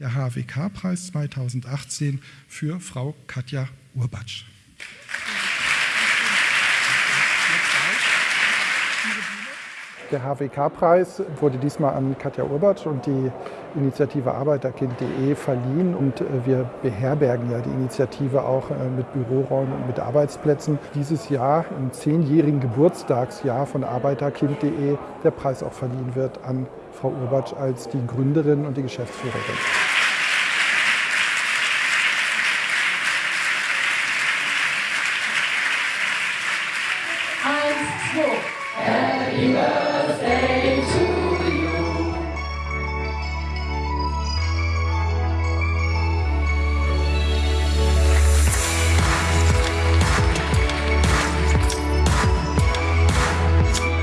der HWK-Preis 2018 für Frau Katja Urbatsch. Der HWK-Preis wurde diesmal an Katja Urbatsch und die Initiative Arbeiterkind.de verliehen und äh, wir beherbergen ja die Initiative auch äh, mit Büroräumen und mit Arbeitsplätzen. Dieses Jahr, im zehnjährigen Geburtstagsjahr von Arbeiterkind.de, der Preis auch verliehen wird an Frau Urbatsch als die Gründerin und die Geschäftsführerin.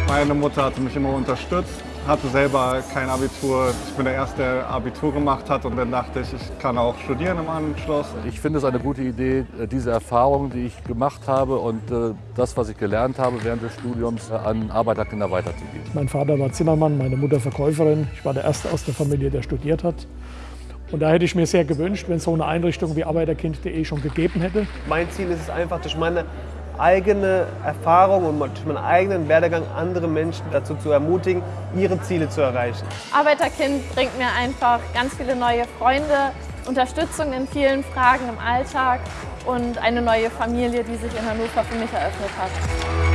Meine Mutter hatte mich immer unterstützt, hatte selber kein Abitur. Ich bin der Erste, der Abitur gemacht hat und dann dachte ich, ich kann auch studieren im Anschluss. Ich finde es eine gute Idee, diese Erfahrung, die ich gemacht habe und äh, das, was ich gelernt habe während des Studiums, an Arbeiterkinder weiterzugeben. Mein Vater war Zimmermann, meine Mutter Verkäuferin. Ich war der Erste aus der Familie, der studiert hat. Und da hätte ich mir sehr gewünscht, wenn es so eine Einrichtung wie Arbeiterkind.de schon gegeben hätte. Mein Ziel ist es einfach, durch meine eigene Erfahrung und durch meinen eigenen Werdegang andere Menschen dazu zu ermutigen, ihre Ziele zu erreichen. Arbeiterkind bringt mir einfach ganz viele neue Freunde, Unterstützung in vielen Fragen im Alltag und eine neue Familie, die sich in Hannover für mich eröffnet hat.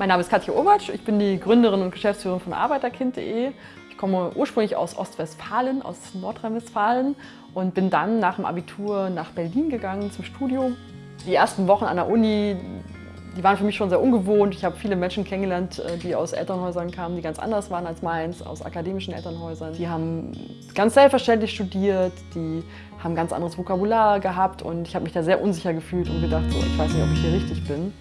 Mein Name ist Katja Obatsch, ich bin die Gründerin und Geschäftsführerin von Arbeiterkind.de. Ich komme ursprünglich aus Ostwestfalen, aus Nordrhein-Westfalen und bin dann nach dem Abitur nach Berlin gegangen zum Studium. Die ersten Wochen an der Uni, die waren für mich schon sehr ungewohnt. Ich habe viele Menschen kennengelernt, äh, die aus Elternhäusern kamen, die ganz anders waren als meins, aus akademischen Elternhäusern. Die haben ganz selbstverständlich studiert, die haben ganz anderes Vokabular gehabt und ich habe mich da sehr unsicher gefühlt und gedacht, so, ich weiß nicht, ob ich hier richtig bin.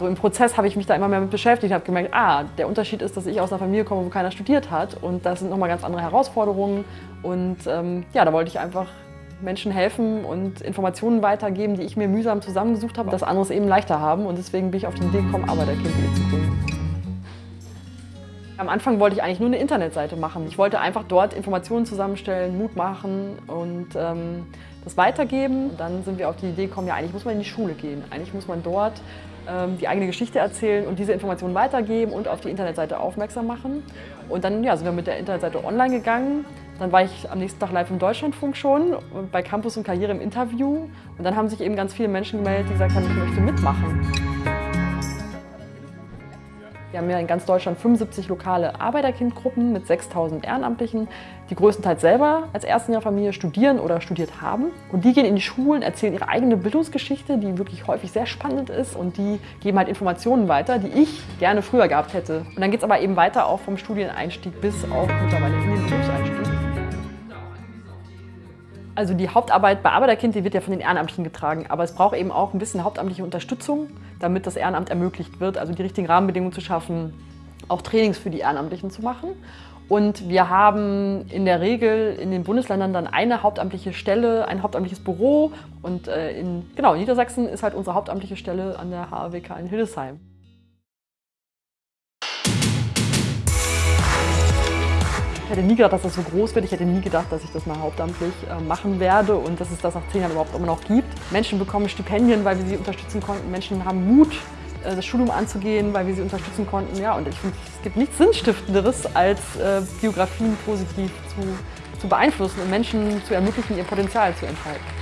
So im Prozess habe ich mich da immer mehr mit beschäftigt, habe gemerkt, ah, der Unterschied ist, dass ich aus einer Familie komme, wo keiner studiert hat und das sind nochmal ganz andere Herausforderungen und ähm, ja, da wollte ich einfach Menschen helfen und Informationen weitergeben, die ich mir mühsam zusammengesucht habe, dass andere es eben leichter haben und deswegen bin ich auf die Idee gekommen, Arbeiterkind.de zu gründen. Am Anfang wollte ich eigentlich nur eine Internetseite machen. Ich wollte einfach dort Informationen zusammenstellen, Mut machen und ähm, das weitergeben. Und dann sind wir auf die Idee gekommen, ja eigentlich muss man in die Schule gehen. Eigentlich muss man dort die eigene Geschichte erzählen und diese Informationen weitergeben und auf die Internetseite aufmerksam machen. Und dann ja, sind wir mit der Internetseite online gegangen. Dann war ich am nächsten Tag live im Deutschlandfunk schon, bei Campus und Karriere im Interview. Und dann haben sich eben ganz viele Menschen gemeldet, die gesagt haben, ich möchte mitmachen. Wir haben ja in ganz Deutschland 75 lokale Arbeiterkindgruppen mit 6000 Ehrenamtlichen, die größtenteils selber als Erstenjahrfamilie studieren oder studiert haben. Und die gehen in die Schulen, erzählen ihre eigene Bildungsgeschichte, die wirklich häufig sehr spannend ist. Und die geben halt Informationen weiter, die ich gerne früher gehabt hätte. Und dann geht es aber eben weiter auch vom Studieneinstieg bis auch mittlerweile in den Berufseinstieg. Also die Hauptarbeit bei Arbeiterkind, die wird ja von den Ehrenamtlichen getragen, aber es braucht eben auch ein bisschen hauptamtliche Unterstützung, damit das Ehrenamt ermöglicht wird, also die richtigen Rahmenbedingungen zu schaffen, auch Trainings für die Ehrenamtlichen zu machen. Und wir haben in der Regel in den Bundesländern dann eine hauptamtliche Stelle, ein hauptamtliches Büro und äh, in genau, Niedersachsen ist halt unsere hauptamtliche Stelle an der HAWK in Hildesheim. Ich hätte nie gedacht, dass das so groß wird. Ich hätte nie gedacht, dass ich das mal hauptamtlich äh, machen werde und dass es das nach zehn Jahren überhaupt immer noch gibt. Menschen bekommen Stipendien, weil wir sie unterstützen konnten. Menschen haben Mut, äh, das Studium anzugehen, weil wir sie unterstützen konnten. Ja, und ich finde, es gibt nichts Sinnstiftenderes, als äh, Biografien positiv zu, zu beeinflussen und Menschen zu ermöglichen, ihr Potenzial zu entfalten.